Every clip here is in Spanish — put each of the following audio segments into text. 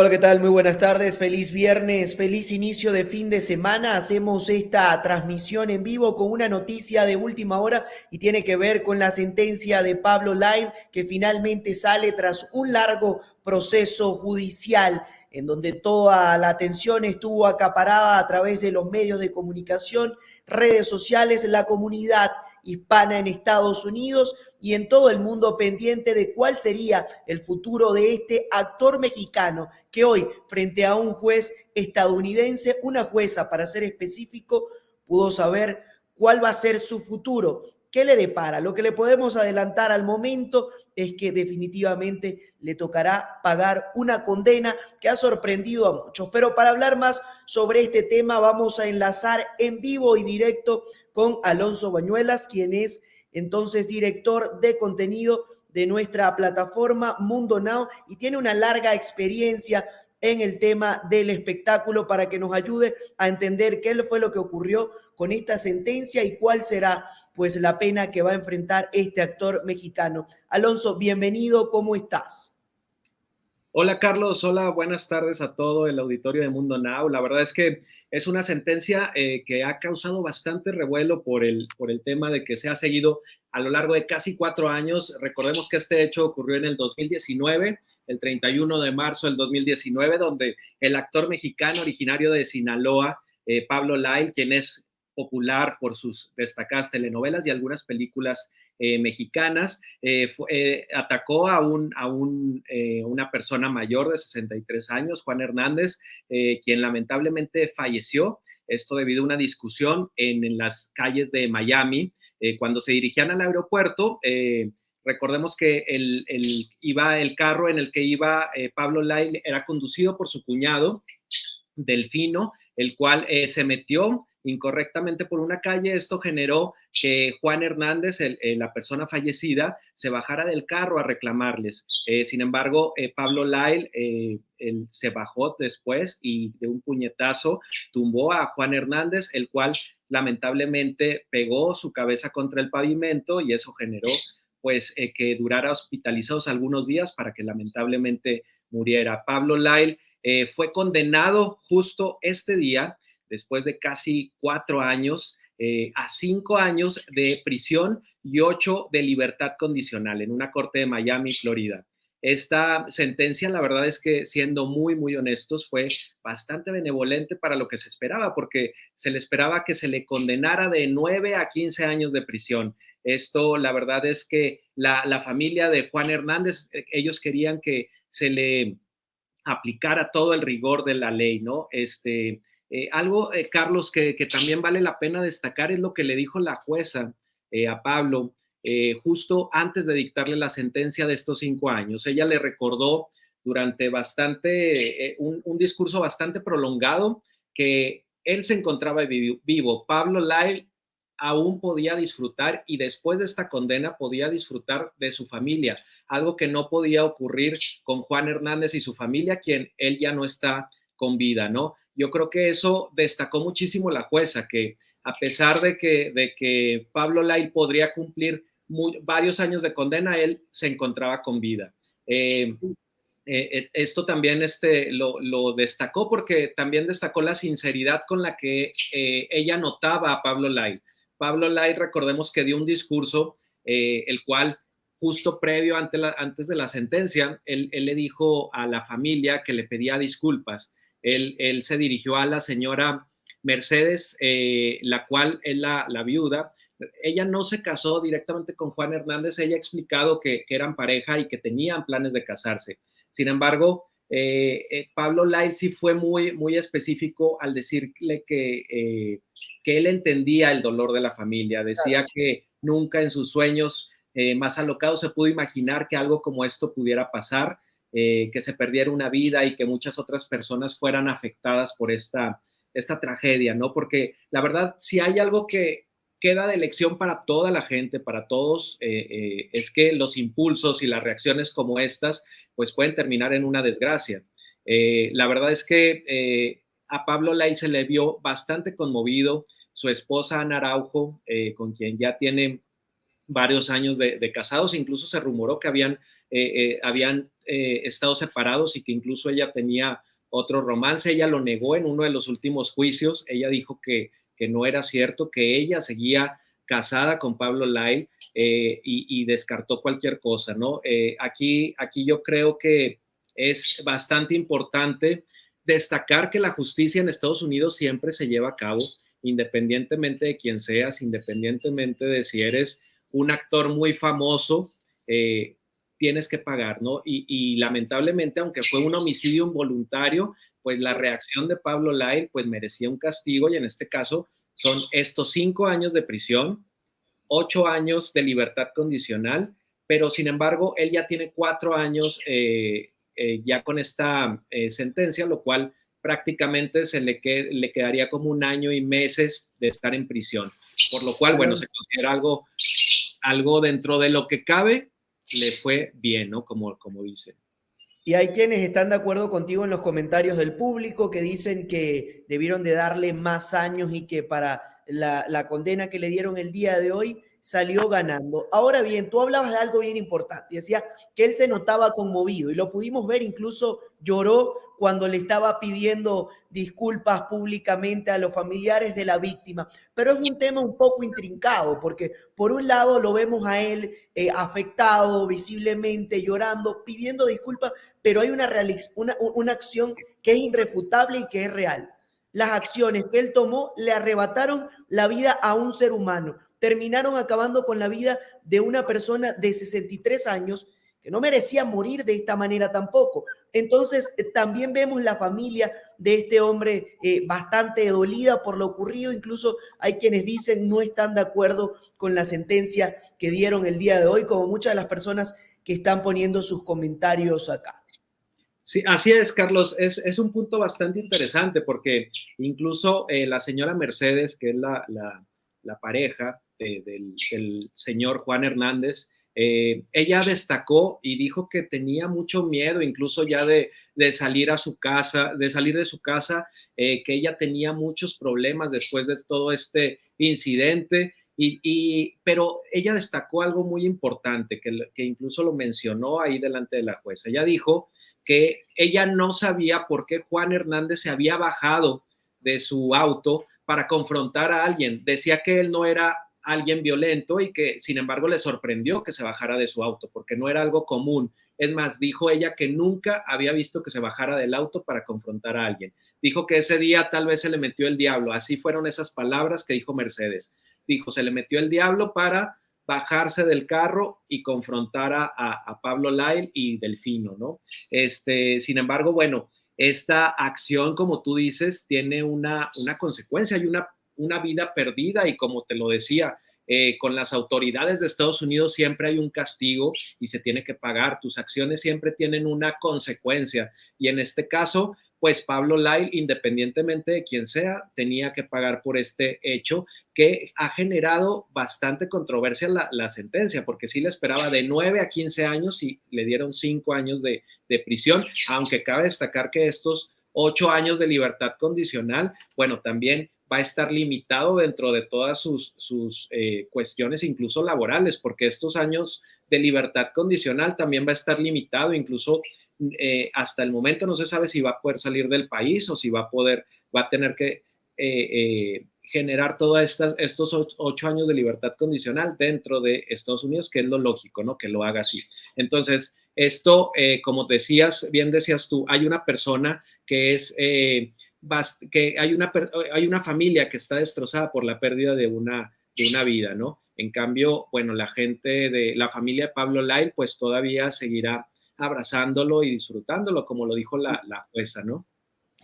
Hola, ¿qué tal? Muy buenas tardes, feliz viernes, feliz inicio de fin de semana. Hacemos esta transmisión en vivo con una noticia de última hora y tiene que ver con la sentencia de Pablo Lyle que finalmente sale tras un largo proceso judicial en donde toda la atención estuvo acaparada a través de los medios de comunicación, redes sociales, la comunidad hispana en Estados Unidos y en todo el mundo pendiente de cuál sería el futuro de este actor mexicano que hoy, frente a un juez estadounidense, una jueza para ser específico, pudo saber cuál va a ser su futuro. ¿Qué le depara? Lo que le podemos adelantar al momento es que definitivamente le tocará pagar una condena que ha sorprendido a muchos. Pero para hablar más sobre este tema vamos a enlazar en vivo y directo con Alonso Bañuelas, quien es entonces director de contenido de nuestra plataforma Mundo Now y tiene una larga experiencia en el tema del espectáculo para que nos ayude a entender qué fue lo que ocurrió con esta sentencia y cuál será pues la pena que va a enfrentar este actor mexicano. Alonso, bienvenido, ¿cómo estás? Hola Carlos, hola, buenas tardes a todo el auditorio de Mundo Now. La verdad es que es una sentencia eh, que ha causado bastante revuelo por el, por el tema de que se ha seguido a lo largo de casi cuatro años. Recordemos que este hecho ocurrió en el 2019, el 31 de marzo del 2019, donde el actor mexicano originario de Sinaloa, eh, Pablo Lai, quien es popular por sus destacadas telenovelas y algunas películas eh, mexicanas, eh, eh, atacó a, un, a un, una persona mayor de 63 años, Juan Hernández, quien lamentablemente falleció, esto debido a una discusión en, en las calles de Miami, cuando se dirigían al aeropuerto. Recordemos que el, el, iba el carro en el que iba Pablo Lai era conducido por su cuñado, Delfino, el cual se metió incorrectamente por una calle. Esto generó que Juan Hernández, la persona fallecida, se bajara del carro a reclamarles. Eh, sin embargo, eh, Pablo Lyle eh, él se bajó después y de un puñetazo tumbó a Juan Hernández, el cual lamentablemente pegó su cabeza contra el pavimento y eso generó pues que durara hospitalizados algunos días para que lamentablemente muriera. Pablo Lyle fue condenado justo este día después de casi cuatro años, eh, a cinco años de prisión y ocho de libertad condicional en una corte de Miami, Florida. Esta sentencia, la verdad es que siendo muy, muy honestos, fue bastante benevolente para lo que se esperaba, porque se le esperaba que se le condenara de nueve a quince años de prisión. Esto, la verdad es que la, la familia de Juan Hernández, eh, ellos querían que se le aplicara todo el rigor de la ley, ¿no? Este, eh, algo, eh, Carlos, que, también vale la pena destacar es lo que le dijo la jueza eh, a Pablo justo antes de dictarle la sentencia de estos cinco años. Ella le recordó durante bastante, un, discurso bastante prolongado que él se encontraba vivo. Pablo Lyle aún podía disfrutar y después de esta condena podía disfrutar de su familia, algo que no podía ocurrir con Juan Hernández y su familia, quien él ya no está con vida, ¿no? Yo creo que eso destacó muchísimo la jueza, que a pesar de que, de que Pablo Lai podría cumplir varios años de condena, él se encontraba con vida. Eh, eh, eh, esto también este, lo, destacó porque también destacó la sinceridad con la que ella notaba a Pablo Lai. Pablo Lai, recordemos que dio un discurso, el cual justo previo antes de la sentencia, él, le dijo a la familia que le pedía disculpas él, se dirigió a la señora Mercedes, eh, la cual es la, viuda. Ella no se casó directamente con Juan Hernández, ella ha explicado que, eran pareja y que tenían planes de casarse. Sin embargo, eh, eh, Pablo Lai sí fue muy, muy específico al decirle que, que él entendía el dolor de la familia, decía que nunca en sus sueños más alocados se pudo imaginar que algo como esto pudiera pasar eh, que se perdiera una vida y que muchas otras personas fueran afectadas por esta, esta tragedia, ¿no? Porque la verdad, si hay algo que queda de lección para toda la gente, para todos, eh, eh, es que los impulsos y las reacciones como estas, pues pueden terminar en una desgracia. la verdad es que a Pablo Lai se le vio bastante conmovido, su esposa Ana Araujo, con quien ya tiene varios años de, de, casados, incluso se rumoró que habían, habían eh, estado separados y que incluso ella tenía otro romance. Ella lo negó en uno de los últimos juicios. Ella dijo que, que no era cierto, que ella seguía casada con Pablo Lyle eh, y, descartó cualquier cosa, ¿no? Eh, aquí, aquí yo creo que es bastante importante destacar que la justicia en Estados Unidos siempre se lleva a cabo, independientemente de quién seas, independientemente de si eres un actor muy famoso, eh, tienes que pagar, ¿no? Y, lamentablemente, aunque fue un homicidio involuntario, pues la reacción de Pablo Lyle, pues merecía un castigo y en este caso son estos cinco años de prisión, ocho años de libertad condicional, pero sin embargo, él ya tiene cuatro años eh, eh, ya con esta sentencia, lo cual prácticamente se le, le quedaría como un año y meses de estar en prisión, por lo cual, bueno, se considera algo algo dentro de lo que cabe le fue bien, ¿no? Como, como dicen. Y hay quienes están de acuerdo contigo en los comentarios del público que dicen que debieron de darle más años y que para la, la condena que le dieron el día de hoy salió ganando. Ahora bien, tú hablabas de algo bien importante, decía que él se notaba conmovido y lo pudimos ver, incluso lloró cuando le estaba pidiendo disculpas públicamente a los familiares de la víctima. Pero es un tema un poco intrincado, porque por un lado lo vemos a él eh, afectado, visiblemente llorando, pidiendo disculpas, pero hay una, una, una acción que es irrefutable y que es real. Las acciones que él tomó le arrebataron la vida a un ser humano terminaron acabando con la vida de una persona de 63 años que no merecía morir de esta manera tampoco. Entonces, eh, también vemos la familia de este hombre eh, bastante dolida por lo ocurrido. Incluso hay quienes dicen no están de acuerdo con la sentencia que dieron el día de hoy, como muchas de las personas que están poniendo sus comentarios acá. Sí, así es, Carlos. Es, un punto bastante interesante porque incluso eh, la señora Mercedes, que es la, la pareja, del, señor Juan Hernández, eh, ella destacó y dijo que tenía mucho miedo incluso ya de, salir a su casa, de salir de su casa, eh, que ella tenía muchos problemas después de todo este incidente. Y, pero ella destacó algo muy importante, que, que incluso lo mencionó ahí delante de la jueza. Ella dijo que ella no sabía por qué Juan Hernández se había bajado de su auto para confrontar a alguien. Decía que él no era alguien violento y que sin embargo le sorprendió que se bajara de su auto porque no era algo común. Es más, dijo ella que nunca había visto que se bajara del auto para confrontar a alguien. Dijo que ese día tal vez se le metió el diablo. Así fueron esas palabras que dijo Mercedes. Dijo, se le metió el diablo para bajarse del carro y confrontar a, Pablo Lyle y Delfino, ¿no? Este, sin embargo, bueno, esta acción, como tú dices, tiene una, una consecuencia y una una vida perdida y como te lo decía, eh, con las autoridades de Estados Unidos siempre hay un castigo y se tiene que pagar. Tus acciones siempre tienen una consecuencia. Y en este caso, pues Pablo Lyle, independientemente de quién sea, tenía que pagar por este hecho que ha generado bastante controversia la, sentencia, porque sí le esperaba de 9 a 15 años y le dieron 5 años de, de prisión, aunque cabe destacar que estos 8 años de libertad condicional, bueno, también va a estar limitado dentro de todas sus, sus eh, cuestiones, incluso laborales, porque estos años de libertad condicional también va a estar limitado, incluso eh, hasta el momento no se sabe si va a poder salir del país o si va a poder, va a tener que eh, generar todos estos ocho años de libertad condicional dentro de Estados Unidos, que es lo lógico, ¿no? Que lo haga así. Entonces, esto, como decías, bien decías tú, hay una persona que es que hay una, hay una familia que está destrozada por la pérdida de una, de una vida, ¿no? En cambio, bueno, la gente de la familia de Pablo Lyle, pues todavía seguirá abrazándolo y disfrutándolo, como lo dijo la, la jueza, ¿no?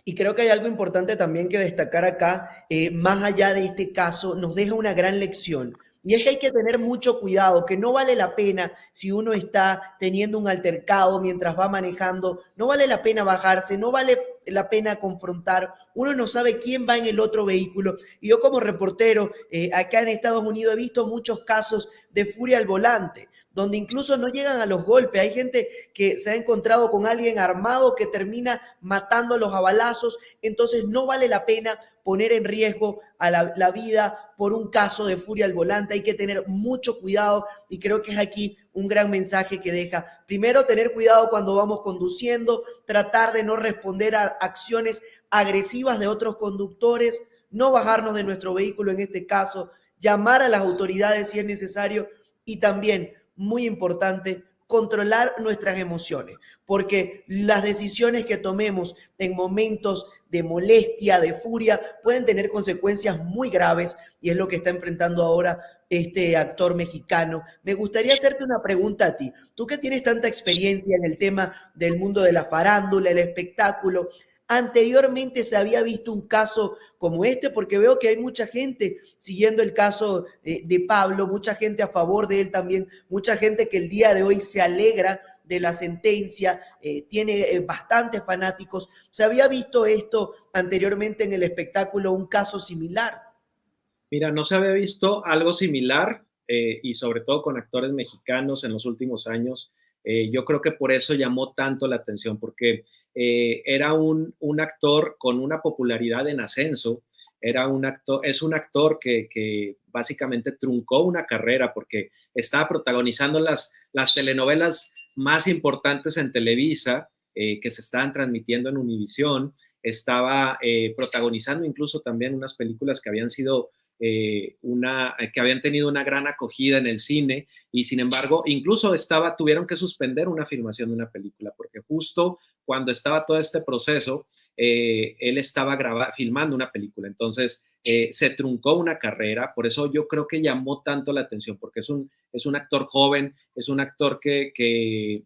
Y creo que hay algo importante también que destacar acá, eh, más allá de este caso, nos deja una gran lección. Y es que hay que tener mucho cuidado, que no vale la pena si uno está teniendo un altercado mientras va manejando, no vale la pena bajarse, no vale la pena confrontar, uno no sabe quién va en el otro vehículo. Y yo como reportero eh, acá en Estados Unidos he visto muchos casos de furia al volante donde incluso no llegan a los golpes. Hay gente que se ha encontrado con alguien armado que termina matándolos a balazos. Entonces no vale la pena poner en riesgo a la, la, vida por un caso de furia al volante. Hay que tener mucho cuidado y creo que es aquí un gran mensaje que deja. Primero, tener cuidado cuando vamos conduciendo, tratar de no responder a acciones agresivas de otros conductores, no bajarnos de nuestro vehículo en este caso, llamar a las autoridades si es necesario y también, muy importante, controlar nuestras emociones, porque las decisiones que tomemos en momentos de molestia, de furia, pueden tener consecuencias muy graves y es lo que está enfrentando ahora este actor mexicano. Me gustaría hacerte una pregunta a ti. Tú que tienes tanta experiencia en el tema del mundo de la farándula, el espectáculo, Anteriormente se había visto un caso como este, porque veo que hay mucha gente siguiendo el caso de, Pablo, mucha gente a favor de él también, mucha gente que el día de hoy se alegra de la sentencia, eh, tiene eh, bastantes fanáticos. ¿Se había visto esto anteriormente en el espectáculo, un caso similar? Mira, no se había visto algo similar eh, y sobre todo con actores mexicanos en los últimos años. Yo creo que por eso llamó tanto la atención, porque eh, era un, actor con una popularidad en ascenso, era un es un actor que, básicamente truncó una carrera porque estaba protagonizando las, las telenovelas más importantes en Televisa, eh, que se estaban transmitiendo en Univisión, estaba eh, protagonizando incluso también unas películas que habían sido eh, una, que habían tenido una gran acogida en el cine y sin embargo incluso estaba, tuvieron que suspender una filmación de una película porque justo cuando estaba todo este proceso, eh, él estaba grabando, filmando una película, entonces eh, se truncó una carrera, por eso yo creo que llamó tanto la atención, porque es un, es un actor joven, es un actor que, que,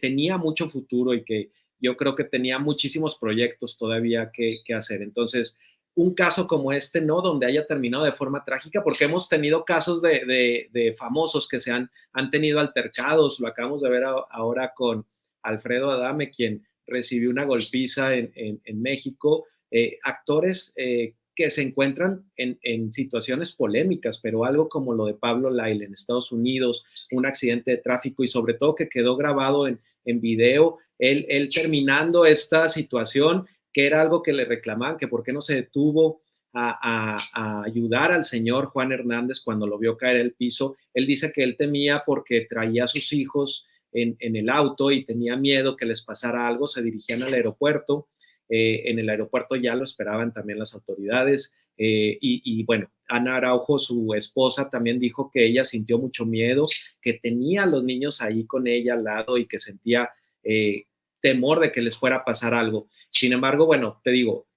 tenía mucho futuro y que yo creo que tenía muchísimos proyectos todavía que hacer. Entonces, un caso como este, ¿no? Donde haya terminado de forma trágica, porque hemos tenido casos de, famosos que se han, han, tenido altercados, lo acabamos de ver ahora con Alfredo Adame, quien recibió una golpiza en, México, eh, actores eh, que se encuentran en, situaciones polémicas, pero algo como lo de Pablo Lyle en Estados Unidos, un accidente de tráfico y sobre todo que quedó grabado en, video, él, él terminando esta situación que era algo que le reclamaban, que por qué no se detuvo a, ayudar al señor Juan Hernández cuando lo vio caer el piso. Él dice que él temía porque traía a sus hijos en, el auto y tenía miedo que les pasara algo, se dirigían al aeropuerto. Eh, en el aeropuerto ya lo esperaban también las autoridades. Eh, y, bueno, Ana Araujo, su esposa, también dijo que ella sintió mucho miedo, que tenía a los niños ahí con ella al lado y que sentía eh, temor de que les fuera a pasar algo. Sin embargo, bueno, te digo,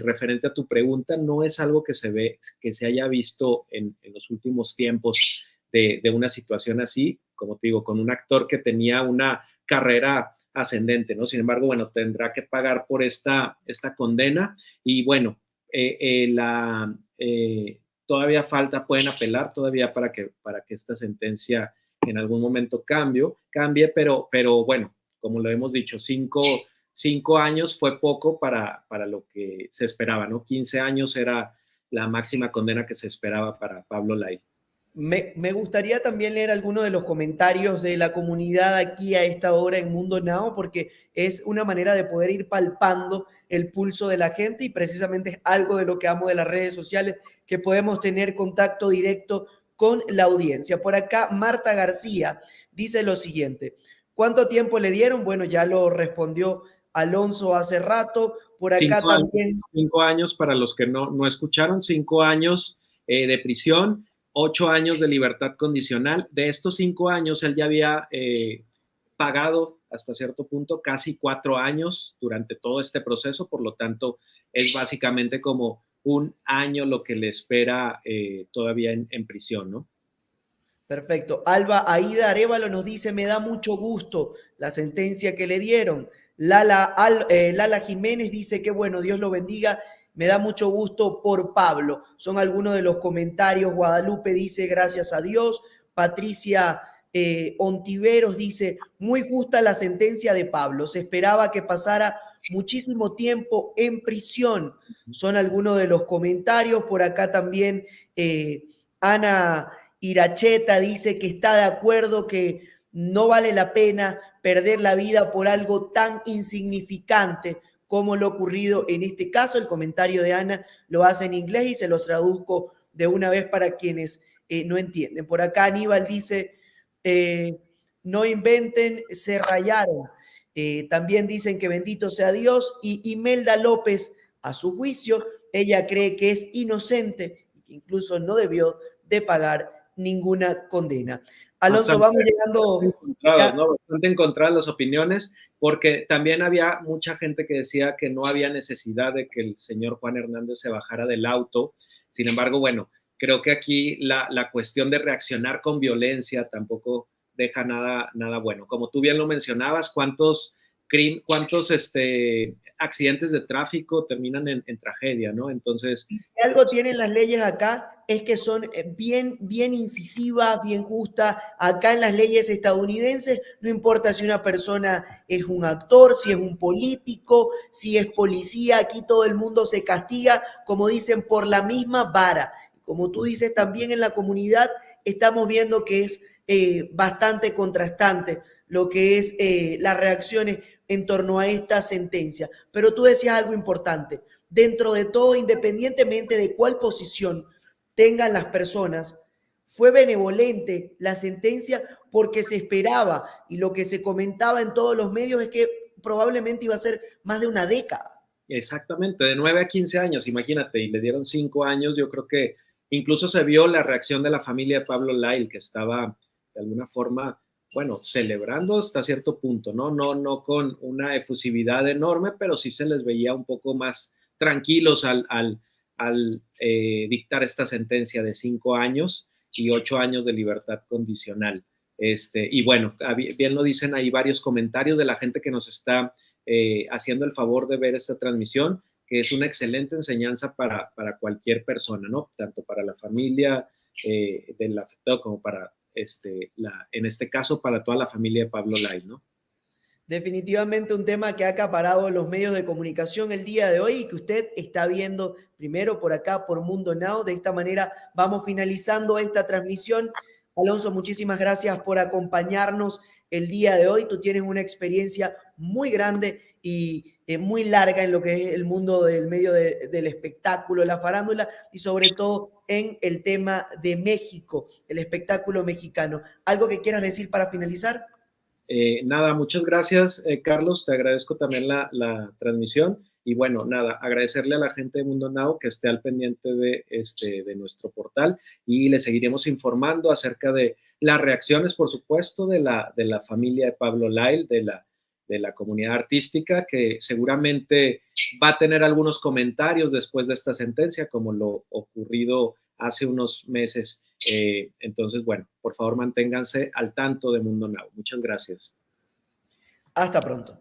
referente a tu pregunta, no es algo que se ve, que se haya visto en, los últimos tiempos de, una situación así, como te digo, con un actor que tenía una carrera ascendente, ¿no? Sin embargo, bueno, tendrá que pagar por esta, esta condena y bueno, eh, eh, eh, todavía falta, pueden apelar todavía para que, para que esta sentencia en algún momento cambie, cambie, pero, pero bueno, como lo hemos dicho, cinco, años fue poco para, para lo que se esperaba, ¿no? 15 años era la máxima condena que se esperaba para Pablo Lai. Me, gustaría también leer algunos de los comentarios de la comunidad aquí a esta hora en Mundo Now, porque es una manera de poder ir palpando el pulso de la gente y precisamente es algo de lo que amo de las redes sociales, que podemos tener contacto directo con la audiencia. Por acá, Marta García dice lo siguiente, ¿Cuánto tiempo le dieron? Bueno, ya lo respondió Alonso hace rato. Por acá también. cinco años para los que no, no escucharon, cinco años eh, de prisión, ocho años de libertad condicional. De estos cinco años, él ya había eh, pagado hasta cierto punto casi cuatro años durante todo este proceso, por lo tanto, es básicamente como un año lo que le espera eh, todavía en, en prisión, ¿no? Perfecto. Alba Aida Arevalo nos dice, me da mucho gusto la sentencia que le dieron. Lala, eh, Lala Jiménez dice que bueno, Dios lo bendiga. Me da mucho gusto por Pablo. Son algunos de los comentarios. Guadalupe dice, gracias a Dios. Patricia eh, Ontiveros dice, muy justa la sentencia de Pablo. Se esperaba que pasara muchísimo tiempo en prisión. Son algunos de los comentarios. Por acá también eh, Ana Iracheta dice que está de acuerdo que no vale la pena perder la vida por algo tan insignificante como lo ocurrido en este caso. El comentario de Ana lo hace en inglés y se los traduzco de una vez para quienes eh, no entienden. Por acá Aníbal dice, eh, no inventen, se rayaron. Eh, también dicen que bendito sea Dios y Imelda López, a su juicio, ella cree que es inocente y que incluso no debió de pagar ninguna condena. Alonso, vamos llegando. Bastante encontradas las opiniones, porque también había mucha gente que decía que no había necesidad de que el señor Juan Hernández se bajara del auto. Sin embargo, bueno, creo que aquí la, la cuestión de reaccionar con violencia tampoco deja nada, nada bueno. Como tú bien lo mencionabas, ¿cuántos, cuántos este, accidentes de tráfico terminan en, tragedia, ¿no? Entonces... si algo tienen las leyes acá es que son eh, bien, bien incisivas, bien justas. Acá en las leyes estadounidenses no importa si una persona es un actor, si es un político, si es policía, aquí todo el mundo se castiga, como dicen, por la misma vara. Como tú dices, también en la comunidad estamos viendo que es eh, bastante contrastante lo que es eh, las reacciones en torno a esta sentencia. Pero tú decías algo importante. Dentro de todo, independientemente de cuál posición tengan las personas, fue benevolente la sentencia porque se esperaba y lo que se comentaba en todos los medios es que probablemente iba a ser más de una década. Exactamente, de 9 a 15 años, imagínate, y le dieron 5 años, yo creo que incluso se vio la reacción de la familia de Pablo Lyle, que estaba de alguna forma bueno, celebrando hasta cierto punto, ¿no? No, no con una efusividad enorme, pero sí se les veía un poco más tranquilos al, al, eh, dictar esta sentencia de cinco años y ocho años de libertad condicional. Este, y bueno, bien lo dicen ahí varios comentarios de la gente que nos está eh, haciendo el favor de ver esta transmisión, que es una excelente enseñanza para, para cualquier persona, ¿no? Tanto para la familia eh, del afectado como para este, en este caso para toda la familia de Pablo Lai, ¿no? Definitivamente un tema que ha acaparado los medios de comunicación el día de hoy y que usted está viendo primero por acá, por Mundo Now. De esta manera vamos finalizando esta transmisión. Alonso, muchísimas gracias por acompañarnos el día de hoy. Tú tienes una experiencia muy grande y eh, muy larga en lo que es el mundo del medio del espectáculo, la farándula y sobre todo en el tema de México, el espectáculo mexicano. ¿Algo que quieras decir para finalizar? Eh, nada, muchas gracias, eh, Carlos. Te agradezco también la, la, transmisión. Y bueno, nada, agradecerle a la gente de Mundo Now que esté al pendiente de, este, de nuestro portal y le seguiremos informando acerca de las reacciones, por supuesto, de la, de la familia de Pablo Lyle, de la, de la comunidad artística, que seguramente va a tener algunos comentarios después de esta sentencia, como lo ocurrido hace unos meses. Eh, entonces, bueno, por favor manténganse al tanto de Mundo Now. Muchas gracias. Hasta pronto.